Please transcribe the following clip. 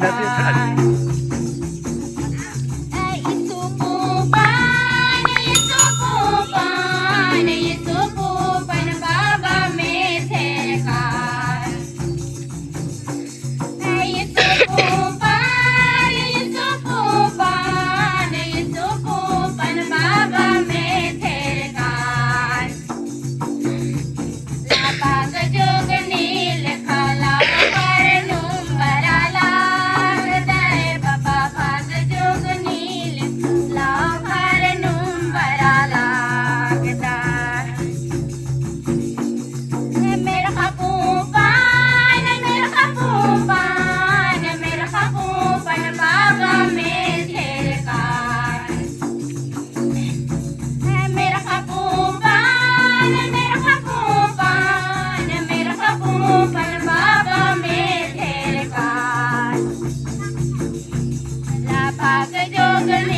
Isn't that? Joga, joga,